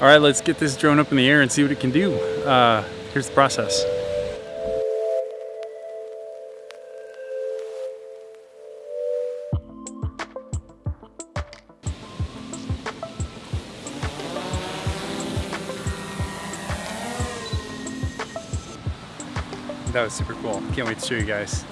All right, let's get this drone up in the air and see what it can do. Uh, here's the process. That was super cool. Can't wait to show you guys.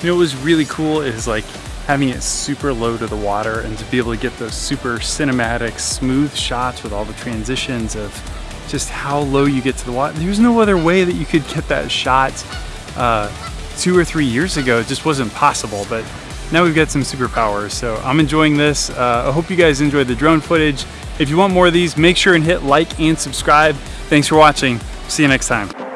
You know what was really cool is like having it super low to the water and to be able to get those super cinematic, smooth shots with all the transitions of just how low you get to the water. There's no other way that you could get that shot uh, two or three years ago. It just wasn't possible, but now we've got some superpowers. So I'm enjoying this. Uh, I hope you guys enjoyed the drone footage. If you want more of these, make sure and hit like and subscribe. Thanks for watching. See you next time.